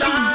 Revolution.